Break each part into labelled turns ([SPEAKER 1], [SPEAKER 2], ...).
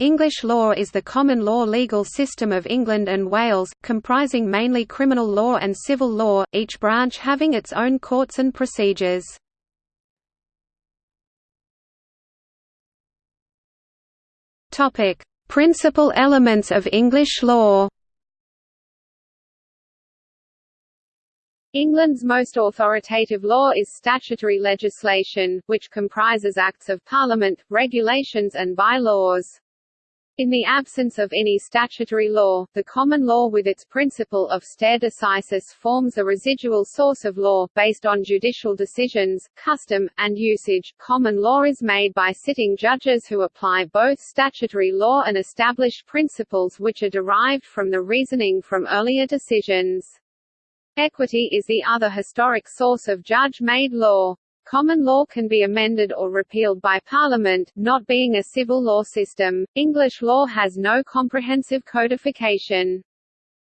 [SPEAKER 1] English law is the common law legal system of England and Wales, comprising mainly criminal law and civil law, each branch having its own courts and procedures. Principal elements of English law
[SPEAKER 2] England's most authoritative law is statutory legislation, which comprises acts of Parliament, regulations and by-laws. In the absence of any statutory law, the common law with its principle of stare decisis forms a residual source of law, based on judicial decisions, custom, and usage. Common law is made by sitting judges who apply both statutory law and established principles which are derived from the reasoning from earlier decisions. Equity is the other historic source of judge-made law. Common law can be amended or repealed by Parliament, not being a civil law system. English law has no comprehensive codification.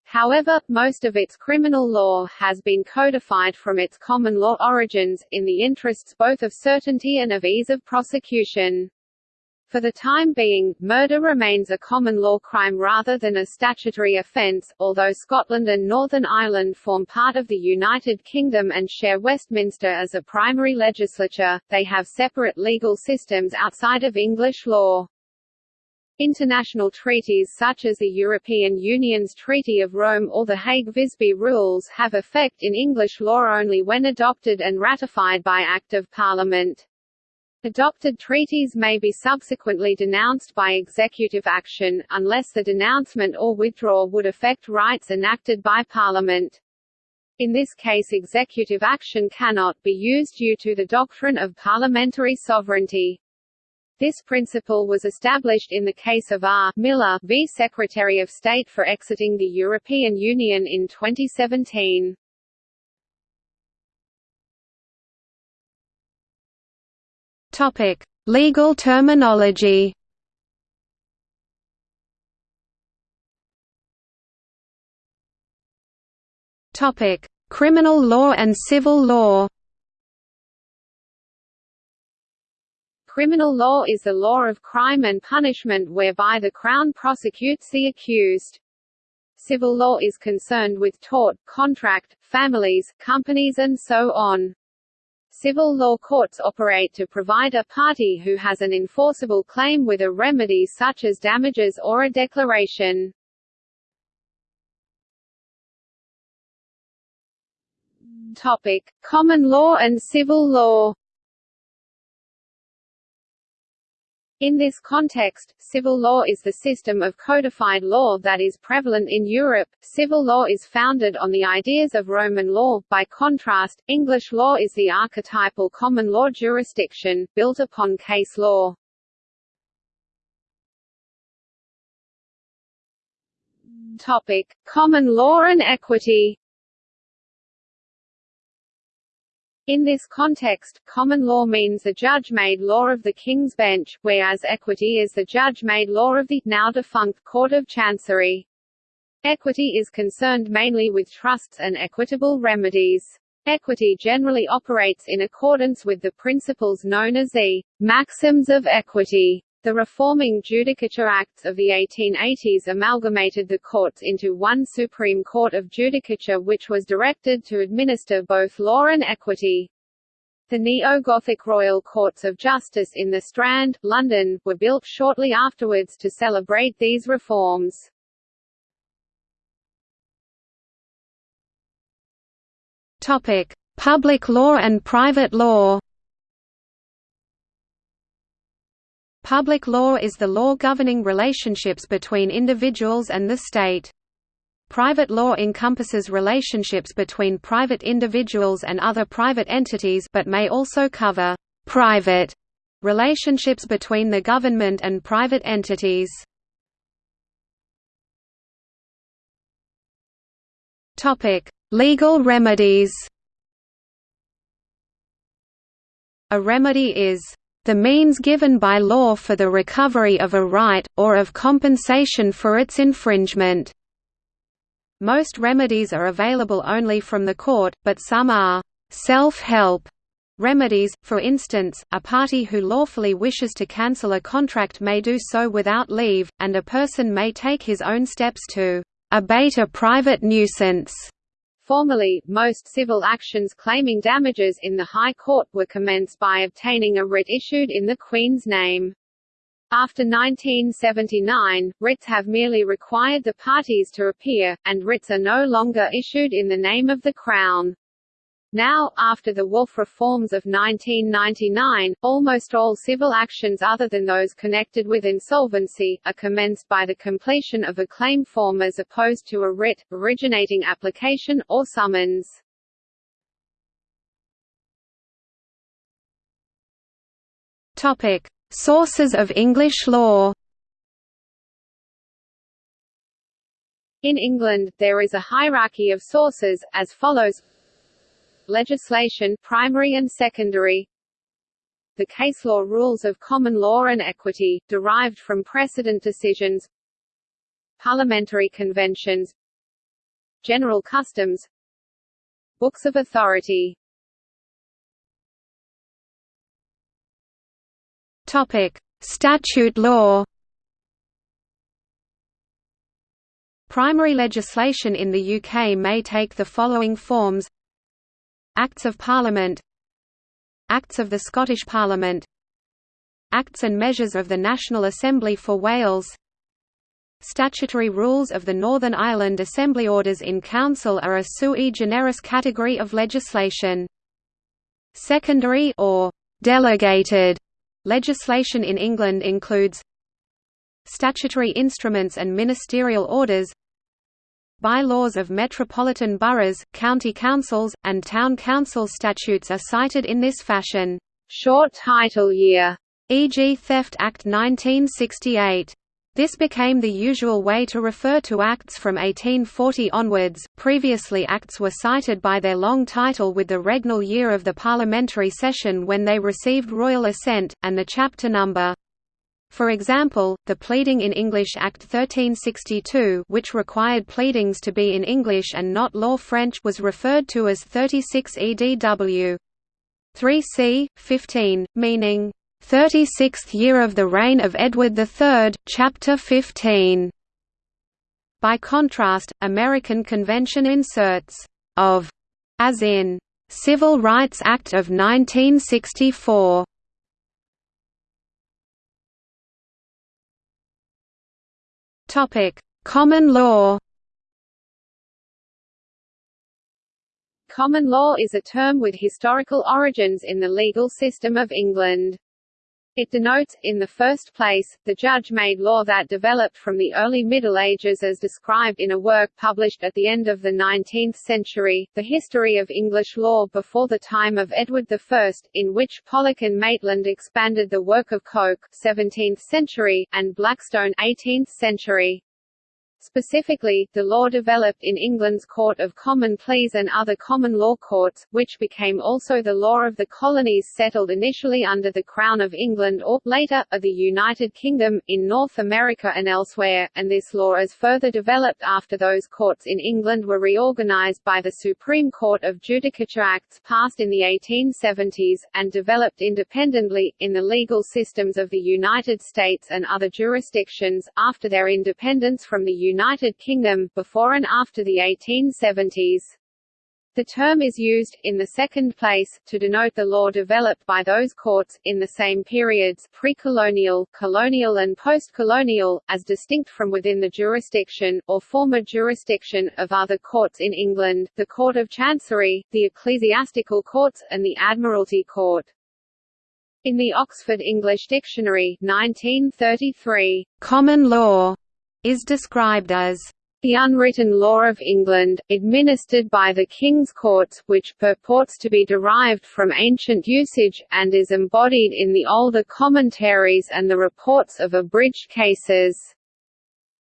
[SPEAKER 2] However, most of its criminal law has been codified from its common law origins, in the interests both of certainty and of ease of prosecution. For the time being, murder remains a common law crime rather than a statutory offence, although Scotland and Northern Ireland form part of the United Kingdom and share Westminster as a primary legislature, they have separate legal systems outside of English law. International treaties such as the European Union's Treaty of Rome or the Hague-Visby Rules have effect in English law only when adopted and ratified by Act of Parliament. Adopted treaties may be subsequently denounced by executive action, unless the denouncement or withdrawal would affect rights enacted by Parliament. In this case executive action cannot be used due to the doctrine of parliamentary sovereignty. This principle was established in the case of R. Miller v. Secretary of State for exiting the European Union in 2017.
[SPEAKER 1] Topic: Legal terminology. Topic: Criminal law and civil law.
[SPEAKER 2] Criminal law is the law of crime and punishment whereby the Crown prosecutes the accused. Civil law is concerned with tort, contract, families, companies and so on. Civil law courts operate to provide a party who has an enforceable claim with a remedy such as damages or a declaration. Topic: Common law and civil law. In this context, civil law is the system of codified law that is prevalent in Europe. Civil law is founded on the ideas of Roman law. By contrast, English law is the archetypal common law jurisdiction, built upon case law. Topic: Common law and equity. In this context, common law means the judge-made law of the King's Bench, whereas equity is the judge-made law of the, now defunct Court of Chancery. Equity is concerned mainly with trusts and equitable remedies. Equity generally operates in accordance with the principles known as the maxims of equity. The reforming Judicature Acts of the 1880s amalgamated the courts into one Supreme Court of Judicature which was directed to administer both law and equity. The neo-Gothic Royal Courts of Justice in the Strand, London, were built shortly afterwards to celebrate these reforms.
[SPEAKER 1] Public law and private law. Public law is the law governing relationships between individuals and the state. Private law encompasses relationships between private individuals and other private entities but may also cover «private» relationships between the government and private entities. Legal remedies A remedy is the means given by law for the recovery of a right, or of compensation for its infringement. Most remedies are available only from the court, but some are self-help Remedies, for instance, a party who lawfully wishes to cancel a contract may do so without leave, and a person may take his own steps to abate a private nuisance.
[SPEAKER 2] Formally, most civil actions claiming damages in the High Court were commenced by obtaining a writ issued in the Queen's name. After 1979, writs have merely required the parties to appear, and writs are no longer issued in the name of the Crown. Now, after the Woolf reforms of 1999, almost all civil actions other than those connected with insolvency, are commenced by the completion of a claim form as opposed to a writ, originating application, or summons.
[SPEAKER 1] Sources of English law
[SPEAKER 2] In England, there is a hierarchy of sources, as follows legislation primary and secondary. The case law rules of common law and equity, derived from precedent decisions. Parliamentary conventions. General customs. Books of authority.
[SPEAKER 1] Topic: Statute law. Primary legislation in the UK may take the following forms Acts of Parliament Acts of the Scottish Parliament Acts and measures of the National Assembly for Wales Statutory rules of the Northern Ireland Assembly orders in Council are a sui generis category of legislation. Secondary or delegated legislation in England includes statutory instruments and ministerial orders Bylaws of metropolitan boroughs, county councils, and town council statutes are cited in this fashion.
[SPEAKER 2] Short title year,
[SPEAKER 1] e.g. Theft Act 1968. This became the usual way to refer to acts from 1840 onwards. Previously, acts were cited by their long title with the regnal year of the parliamentary session when they received royal assent, and the chapter number. For example, the Pleading in English Act 1362 which required pleadings to be in English and not law French was referred to as 36 EDW. 3c. 15, meaning, 36th year of the reign of Edward III, Chapter 15. By contrast, American convention inserts of as in Civil Rights Act of 1964 Topic: Common law.
[SPEAKER 2] Common law is a term with historical origins in the legal system of England. It denotes, in the first place, the judge-made law that developed from the early Middle Ages as described in a work published at the end of the 19th century, The History of English Law before the time of Edward I, in which Pollock and Maitland expanded the work of Coke 17th century, and Blackstone 18th century. Specifically, the law developed in England's Court of Common Pleas and other common law courts, which became also the law of the colonies settled initially under the Crown of England or, later, of the United Kingdom, in North America and elsewhere, and this law is further developed after those courts in England were reorganized by the Supreme Court of Judicature Acts passed in the 1870s, and developed independently, in the legal systems of the United States and other jurisdictions, after their independence from the United Kingdom, before and after the 1870s. The term is used, in the second place, to denote the law developed by those courts, in the same periods pre-colonial, colonial and post-colonial, as distinct from within the jurisdiction, or former jurisdiction, of other courts in England, the Court of Chancery, the Ecclesiastical Courts, and the Admiralty Court. In the Oxford English Dictionary 1933, common law is described as the unwritten law of England, administered by the King's Courts, which purports to be derived from ancient usage, and is embodied in the older commentaries and the reports of abridged cases.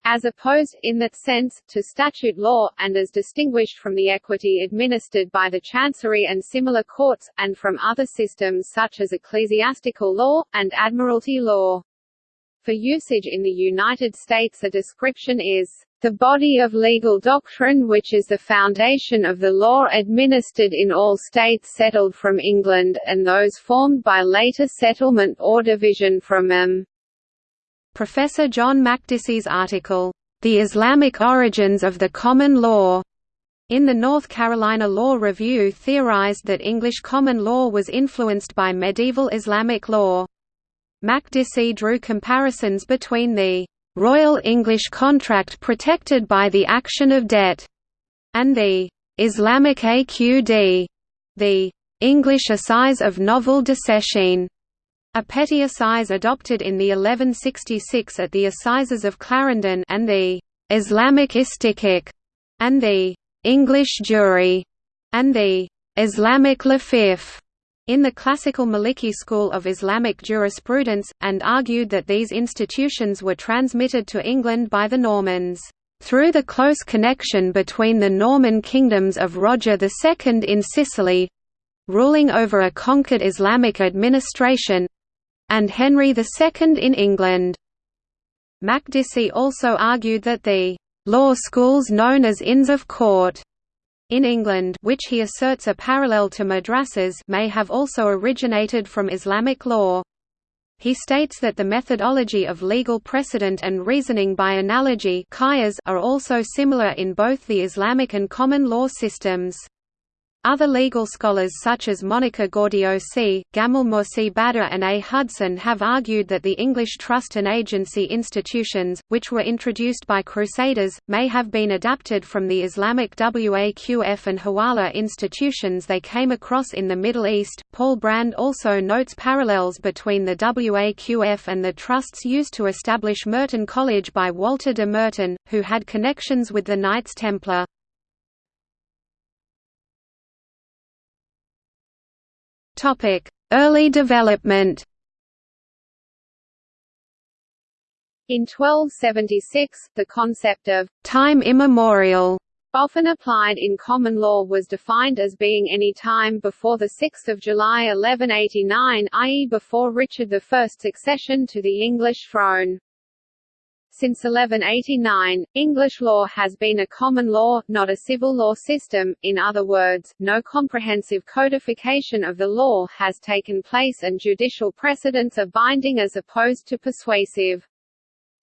[SPEAKER 2] As opposed, in that sense, to statute law, and as distinguished from the equity administered by the Chancery and similar courts, and from other systems such as ecclesiastical law, and admiralty law. For usage in the United States a description is, "...the body of legal doctrine which is the foundation of the law administered in all states settled from England, and those formed by later settlement or division from them."
[SPEAKER 1] Professor John Makdisi's article, "...the Islamic origins of the common law," in the North Carolina Law Review theorized that English common law was influenced by medieval Islamic law. Makdisi drew comparisons between the «Royal English contract protected by the action of debt» and the «Islamic AQD», the «English assize of novel disseisin», a petty assize adopted in the 1166 at the Assizes of Clarendon and the «Islamic Istihqaq» and the «English jury» and the «Islamic lafif» in the classical Maliki school of Islamic jurisprudence, and argued that these institutions were transmitted to England by the Normans, "...through the close connection between the Norman kingdoms of Roger II in Sicily ruling over a conquered Islamic administration and Henry II in England." Makdisi also argued that the "...law schools known as Inns of Court," in England which he asserts are parallel to madrasas may have also originated from Islamic law. He states that the methodology of legal precedent and reasoning by analogy are also similar in both the Islamic and common law systems. Other legal scholars such as Monica Gaudiosi, Gamal Morsi Badr and A. Hudson have argued that the English trust and agency institutions, which were introduced by Crusaders, may have been adapted from the Islamic Waqf and Hawala institutions they came across in the Middle East. Paul Brand also notes parallels between the Waqf and the trusts used to establish Merton College by Walter de Merton, who had connections with the Knights Templar. Early development
[SPEAKER 2] In 1276, the concept of
[SPEAKER 1] time immemorial
[SPEAKER 2] often applied in common law was defined as being any time before 6 July 1189 i.e. before Richard I's accession to the English throne. Since 1189, English law has been a common law, not a civil law system, in other words, no comprehensive codification of the law has taken place and judicial precedents are binding as opposed to persuasive.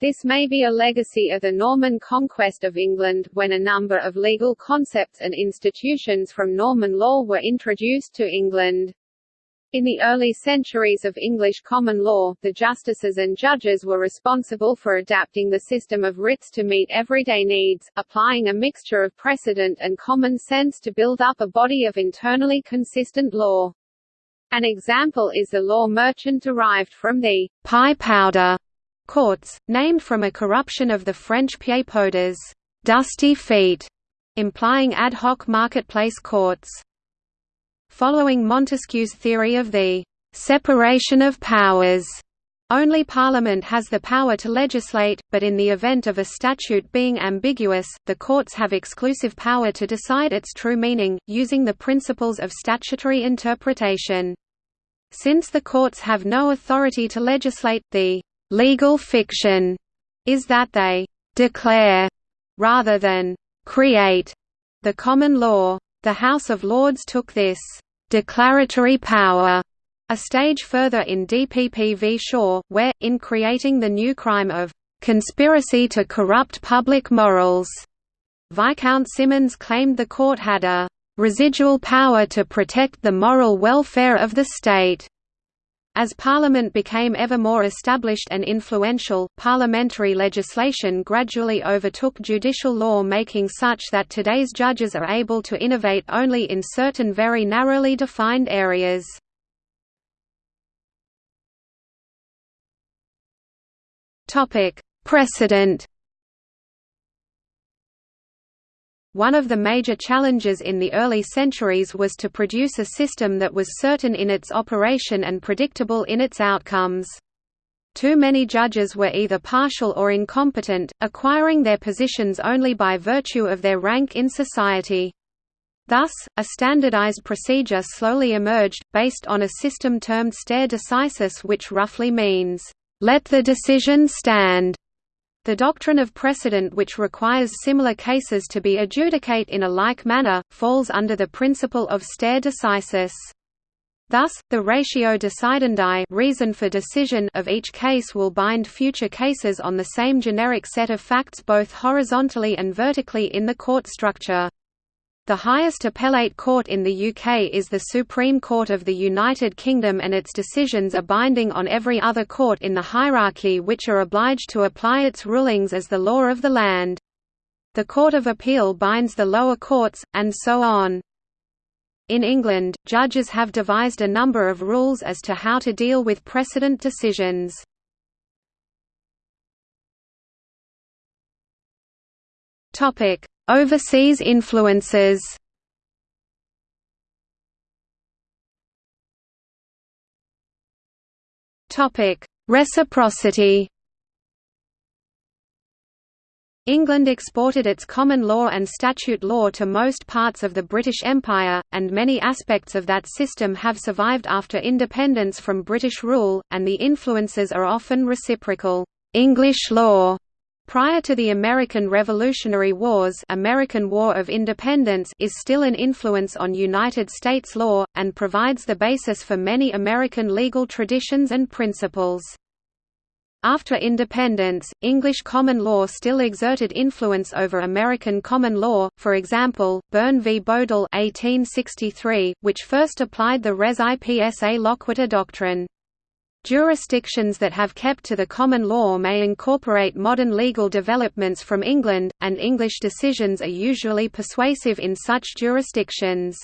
[SPEAKER 2] This may be a legacy of the Norman conquest of England, when a number of legal concepts and institutions from Norman law were introduced to England. In the early centuries of English common law, the justices and judges were responsible for adapting the system of writs to meet everyday needs, applying a mixture of precedent and common sense to build up a body of internally consistent law. An example is the law merchant derived from the
[SPEAKER 1] pie powder courts, named from a corruption of the French pieds dusty feet, implying ad hoc marketplace courts. Following Montesquieu's theory of the separation of powers, only Parliament has the power to legislate, but in the event of a statute being ambiguous, the courts have exclusive power to decide its true meaning, using the principles of statutory interpretation. Since the courts have no authority to legislate, the legal fiction is that they declare rather than create the common law. The House of Lords took this declaratory power a stage further in DPP v Shaw, where, in creating the new crime of conspiracy to corrupt public morals, Viscount Simonds claimed the court had a residual power to protect the moral welfare of the state. As Parliament became ever more established and influential, parliamentary legislation gradually overtook judicial law making such that today's judges are able to innovate only in certain very narrowly defined areas. Precedent One of the major challenges in the early centuries was to produce a system that was certain in its operation and predictable in its outcomes. Too many judges were either partial or incompetent, acquiring their positions only by virtue of their rank in society. Thus, a standardized procedure slowly emerged, based on a system termed stare decisis which roughly means, "'Let the decision stand' The doctrine of precedent which requires similar cases to be adjudicate in a like manner, falls under the principle of stare decisis. Thus, the ratio decidendi reason for decision of each case will bind future cases on the same generic set of facts both horizontally and vertically in the court structure. The highest appellate court in the UK is the Supreme Court of the United Kingdom and its decisions are binding on every other court in the hierarchy which are obliged to apply its rulings as the law of the land. The Court of Appeal binds the lower courts, and so on. In England, judges have devised a number of rules as to how to deal with precedent decisions. Topic: Overseas influences Topic: Reciprocity England exported its common law and statute law to most parts of the British Empire, and many aspects of that system have survived after independence from British rule, and the influences are often reciprocal. English law Prior to the American Revolutionary Wars American War of Independence is still an influence on United States law, and provides the basis for many American legal traditions and principles. After independence, English common law still exerted influence over American common law, for example, Byrne v. Boadle 1863, which first applied the res ipsa loquitur doctrine. Jurisdictions that have kept to the common law may incorporate modern legal developments from England, and English decisions are usually persuasive in such jurisdictions.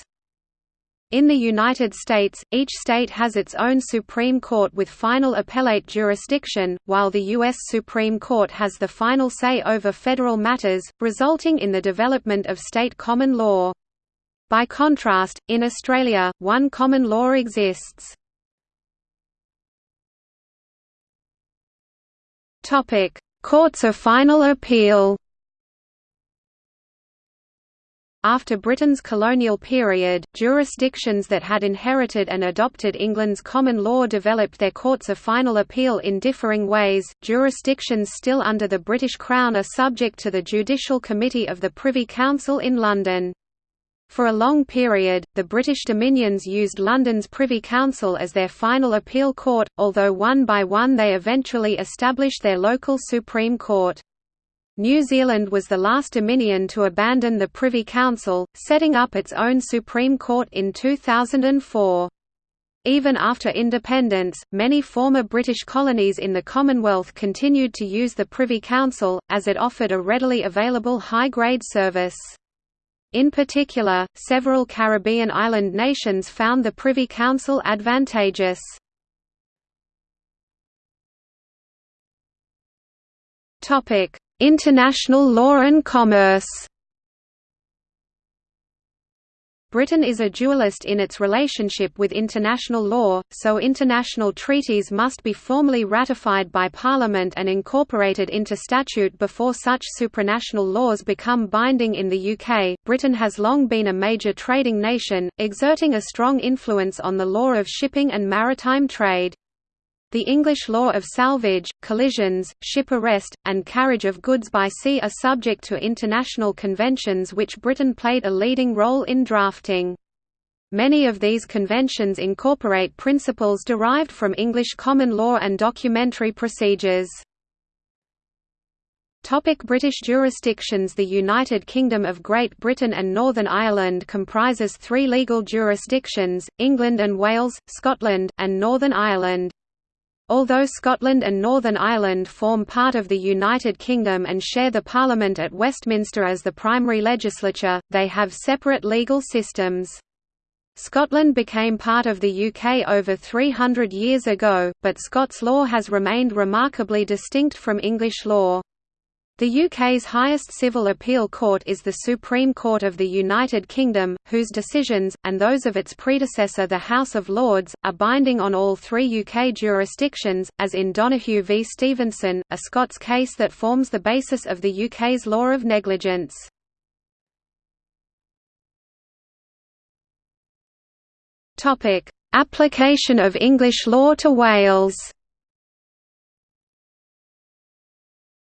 [SPEAKER 1] In the United States, each state has its own Supreme Court with final appellate jurisdiction, while the U.S. Supreme Court has the final say over federal matters, resulting in the development of state common law. By contrast, in Australia, one common law exists. Topic: Courts of Final Appeal. After Britain's colonial period, jurisdictions that had inherited and adopted England's common law developed their courts of final appeal in differing ways. Jurisdictions still under the British Crown are subject to the Judicial Committee of the Privy Council in London. For a long period, the British Dominions used London's Privy Council as their final appeal court, although one by one they eventually established their local Supreme Court. New Zealand was the last Dominion to abandon the Privy Council, setting up its own Supreme Court in 2004. Even after independence, many former British colonies in the Commonwealth continued to use the Privy Council, as it offered a readily available high-grade service. In particular, several Caribbean island nations found the Privy Council advantageous. International law and commerce Britain is a dualist in its relationship with international law, so international treaties must be formally ratified by Parliament and incorporated into statute before such supranational laws become binding in the UK. Britain has long been a major trading nation, exerting a strong influence on the law of shipping and maritime trade. The English law of salvage, collisions, ship arrest, and carriage of goods by sea are subject to international conventions which Britain played a leading role in drafting. Many of these conventions incorporate principles derived from English common law and documentary procedures. Topic British jurisdictions The United Kingdom of Great Britain and Northern Ireland comprises three legal jurisdictions, England and Wales, Scotland, and Northern Ireland. Although Scotland and Northern Ireland form part of the United Kingdom and share the Parliament at Westminster as the primary legislature, they have separate legal systems. Scotland became part of the UK over 300 years ago, but Scots law has remained remarkably distinct from English law. The UK's highest civil appeal court is the Supreme Court of the United Kingdom, whose decisions, and those of its predecessor the House of Lords, are binding on all three UK jurisdictions, as in Donoghue v Stevenson, a Scots case that forms the basis of the UK's law of negligence. Application of English law to Wales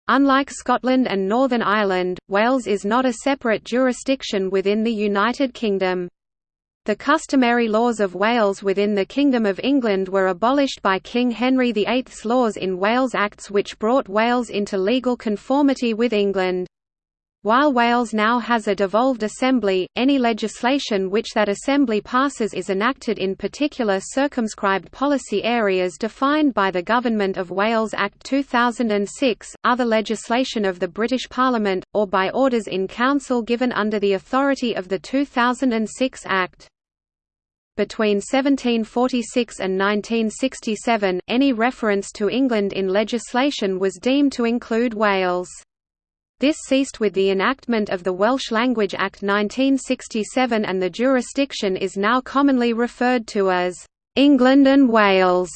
[SPEAKER 1] Unlike Scotland and Northern Ireland, Wales is not a separate jurisdiction within the United Kingdom. The customary laws of Wales within the Kingdom of England were abolished by King Henry VIII's laws in Wales Acts which brought Wales into legal conformity with England. While Wales now has a devolved assembly, any legislation which that assembly passes is enacted in particular circumscribed policy areas defined by the Government of Wales Act 2006, other legislation of the British Parliament, or by orders in council given under the authority of the 2006 Act. Between 1746 and 1967, any reference to England in legislation was deemed to include Wales. This ceased with the enactment of the Welsh Language Act 1967 and the jurisdiction is now commonly referred to as England and Wales.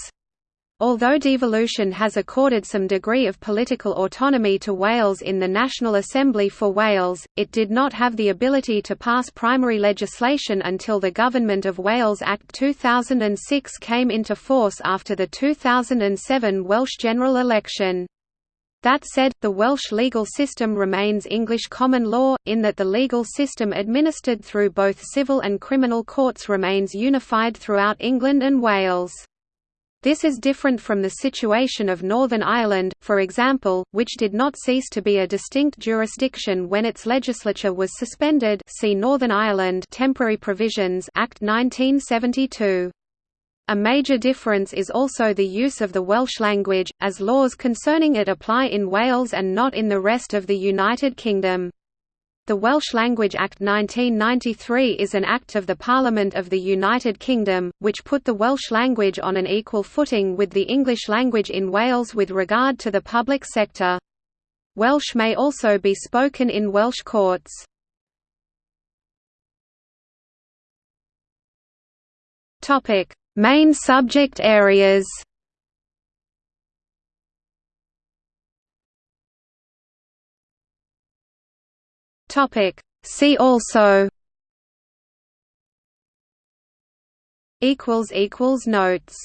[SPEAKER 1] Although devolution has accorded some degree of political autonomy to Wales in the National Assembly for Wales, it did not have the ability to pass primary legislation until the Government of Wales Act 2006 came into force after the 2007 Welsh general election. That said, the Welsh legal system remains English common law, in that the legal system administered through both civil and criminal courts remains unified throughout England and Wales. This is different from the situation of Northern Ireland, for example, which did not cease to be a distinct jurisdiction when its legislature was suspended see Northern Ireland Temporary Provisions Act 1972. A major difference is also the use of the Welsh language, as laws concerning it apply in Wales and not in the rest of the United Kingdom. The Welsh Language Act 1993 is an act of the Parliament of the United Kingdom, which put the Welsh language on an equal footing with the English language in Wales with regard to the public sector. Welsh may also be spoken in Welsh courts. Main subject areas Topic. See also. Equals equals notes.